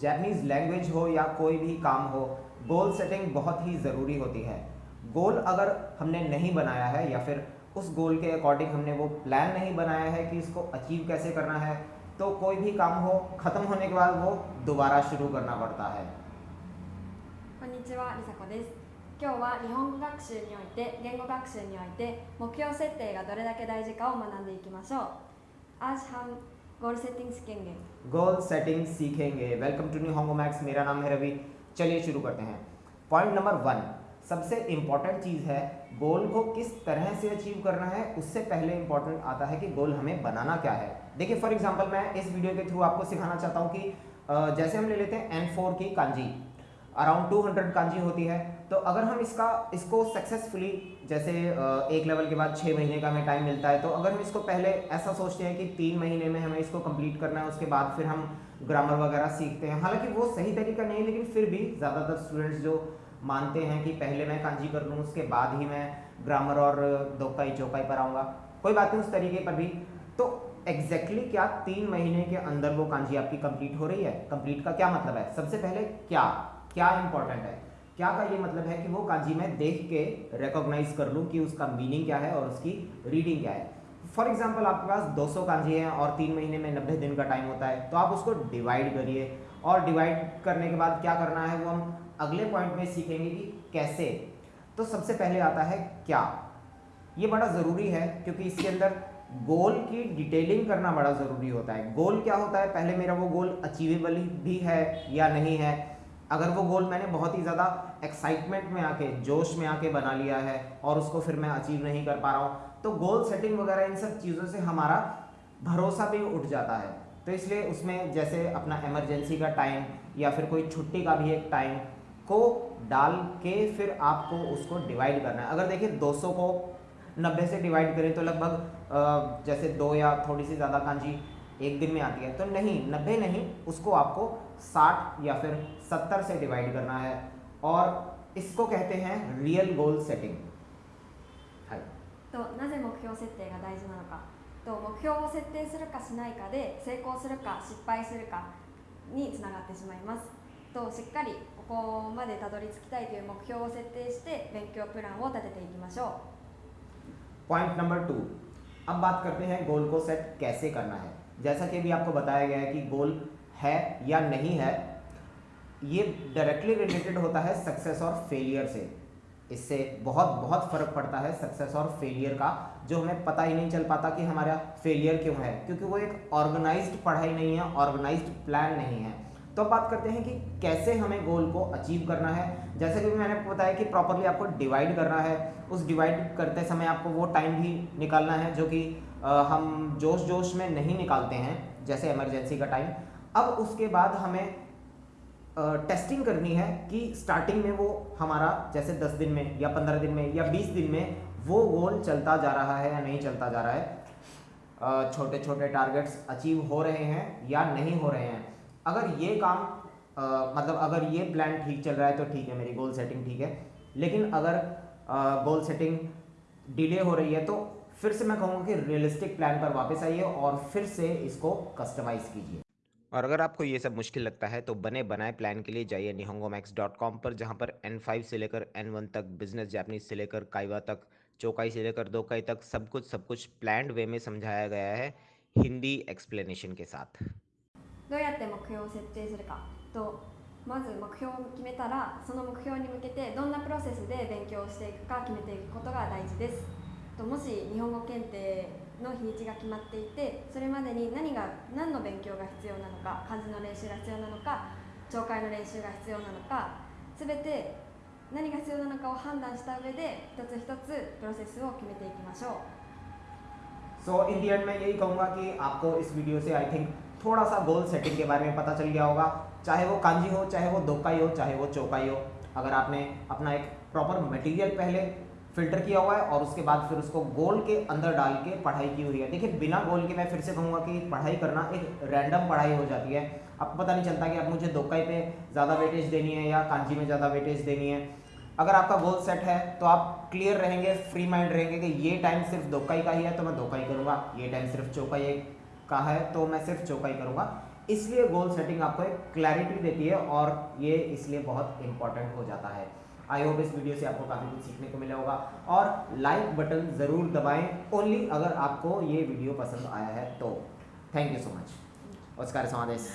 Japanese language हो या कोई भी काम हो गोल सेटिंग बहुत ही ज़रूरी होती है गोल अगर हमने नहीं बनाया है या फिर उस गोल के अकॉर्डिंग हमने वो प्लान नहीं बनाया है कि इसको अचीव कैसे करना है तो कोई भी काम हो ख़त्म होने के बाद वो दोबारा शुरू करना पड़ता है こんにちは、りさこです。今日は日本語学習において、言語学習において、目標設定がどれだけ大事かを学んでいきましょう。आज हम गोल सेटिंग सीखेंगे। वेलकम टू न्यू होंगो मैक्स मेरा नाम है रवि। चलिए शुरू करते हैं। पॉइंट नंबर वन सबसे इंपॉर्टेंट चीज़ है गोल को किस तरह से अचीव करना है, उससे पहले इंपॉर्टेंट आता है कि गोल हमें बनाना क्या है। देखिए फॉर एग्जांपल मैं इस वीडियो के थ्रू आपको सिखाना चाहता हूँ कि जैसे हम ले लेते हैं एन की कांजी। अराउंड 200 कांजी होती है। तो अगर हम इसका, इसको सक्सेसफुली जैसे एक लेवल के बाद छः महीने का हमें टाइम मिलता है तो अगर हम इसको पहले ऐसा सोचते हैं कि तीन महीने में हमें इसको कंप्लीट करना है, उसके बाद फिर हम ग्रामर वगैरह सीखते हैं। हालाँकि वो सही तरीका नहीं है, लेकिन फिर भी ज़्यादातर स्टूडेंट्स जो मानते हैं कि पहले मैं कांजी कर लूँ, उसके बाद ही मैं ग्रामर और दोकाई चौकाई पर आऊँगा, कोई बात नहीं, उस तरीके पर भी। तो एग्जैक्टली exactly क्या तीन महीने के अंदर वो कांजी आपकी कंप्लीट हो रही है? कंप्लीट का क्या मतलब है? सबसे पहले क्या? क्या इंपॉर्टेंट है? क्या का ये मतलब है कि वो कांजी मैं देख के रिकॉग्नाइज कर लूँ कि उसका मीनिंग क्या है और उसकी रीडिंग क्या है? फॉर एग्ज़ाम्पल आपके पास 200 कांजी हैं और तीन महीने में 90 दिन का टाइम होता है तो आप उसको डिवाइड करिए। और डिवाइड करने के बाद क्या करना है, वो हम अगले पॉइंट में सीखेंगे कि कैसे। तो सबसे पहले आता है क्या। ये बड़ा ज़रूरी है, क्योंकि इसके अंदर गोल की डिटेलिंग करना बड़ा ज़रूरी होता है। गोल क्या होता है? पहले मेरा वो गोल अचीवेबल भी है या नहीं है? अगर वो गोल मैंने बहुत ही ज़्यादा एक्साइटमेंट में आके, जोश में आके बना लिया है और उसको फिर मैं अचीव नहीं कर पा रहा हूँ तो गोल सेटिंग वगैरह इन सब चीज़ों से हमारा भरोसा भी उठ जाता है। तो इसलिए उसमें जैसे अपना इमरजेंसी का टाइम या फिर कोई छुट्टी का भी एक टाइम को डाल के फिर आपको उसको डिवाइड करना है। अगर देखिए 200 को 90 से डिवाइड करें तो लगभग जैसे दो या थोड़ी सी ज़्यादा कांजी एक दिन में आती है। तो नहीं, नब्बे नहीं, उसको आपको साठ या फिर सत्तर से डिवाइड करना है और इसको कहते हैं real goal setting となぜ目標設定が大事なのかと目標を設定するかしないかで成功するか失敗するかにつながってしまいますとしっかりここまでたどり着きたいという目標を設定して勉強プランを立てていきましょう point number two अब बात करते हैं गोल को सेट कैसे करना है जैसा कि अभी आपको बताया गया है कि गोल है या नहीं है, ये डायरेक्टली रिलेटेड होता है सक्सेस और फेलियर से। इससे बहुत बहुत फ़र्क पड़ता है सक्सेस और फेलियर का, जो हमें पता ही नहीं चल पाता कि हमारा फेलियर क्यों है, क्योंकि वो एक ऑर्गेनाइज्ड पढ़ाई नहीं है ऑर्गेनाइज्ड प्लान नहीं है। तो बात करते हैं कि कैसे हमें गोल को अचीव करना है। जैसे कि मैंने बताया कि प्रॉपरली आपको डिवाइड करना है, उस डिवाइड करते समय आपको वो टाइम भी निकालना है जो कि हम जोश जोश में नहीं निकालते हैं, जैसे इमरजेंसी का टाइम अब उसके बाद हमें टेस्टिंग करनी है कि स्टार्टिंग में वो हमारा जैसे 10 दिन में या 15 दिन में या 20 दिन में वो गोल चलता जा रहा है या नहीं चलता जा रहा है। छोटे छोटे टारगेट्स अचीव हो रहे हैं या नहीं हो रहे हैं। अगर ये काम मतलब अगर ये प्लान ठीक चल रहा है तो ठीक है, मेरी गोल सेटिंग ठीक है। लेकिन अगर गोल सेटिंग डिले हो रही है तो फिर से मैं कहूँगा कि रियलिस्टिक प्लान पर वापस आइए और फिर से इसको कस्टमाइज़ कीजिए। और अगर आपको ये सब मुश्किल लगता है तो बने बनाए प्लान के लिए जाइए निहोंगोमैक्स डॉट कॉम पर जहाँ पर एन फाइव से लेकर एन वन तक बिजनेस जैपनीज से लेकर काइवा तक चौकाई से लेकर दोकाई तक सब कुछ सब कुछ प्लान वे में समझाया गया है हिंदी एक्सप्लेनेशन के साथ どうやって目標を設定するかとまず目標を決めたらその目標に向けてどんなプロセスで勉強していくか決めていくことが大事ですともし日本語検定 の日にちが決まっていてそれまでに何が何の勉強が必要なのか漢字の練習が必要なのか聴解の練習が必要なのか全て何が必要なのかを判断した上で一つ一つプロセスを決めていきましょう सो इन दी एंड मैं यही कहूँगा कि आपको इस वीडियो से आई थिंक थोड़ा सा गोल सेटिंग के बारे में पता चल गया होगा चाहे वो कांजी हो चाहे वो दोकाई हो चाहे वो चौकाई हो अगर आपने अपना एक प्रॉपर मटेरियल पहले फ़िल्टर किया हुआ है और उसके बाद फिर उसको गोल के अंदर डाल के पढ़ाई की हुई है। देखिए, बिना गोल के मैं फिर से कहूँगा कि पढ़ाई करना एक रैंडम पढ़ाई हो जाती है। आपको पता नहीं चलता कि आप मुझे दोकाई पे ज़्यादा वेटेज देनी है या कांजी में ज़्यादा वेटेज देनी है। अगर आपका गोल सेट है तो आप क्लियर रहेंगे फ्री माइंड रहेंगे कि ये टाइम सिर्फ़ दोकाई का ही है तो मैं दोकाई करूँगा। ये टाइम सिर्फ़ चौकाई का है तो मैं सिर्फ़ चौकाई करूँगा। इसलिए गोल सेटिंग आपको एक क्लैरिटी देती है और ये इसलिए बहुत इंपॉर्टेंट हो जाता है। आई होप इस वीडियो से आपको काफ़ी कुछ सीखने को मिला होगा। और लाइक बटन ज़रूर दबाएँ। ओनली अगर आपको ये वीडियो पसंद आया है तो। थैंक यू सो मच उसका समादेश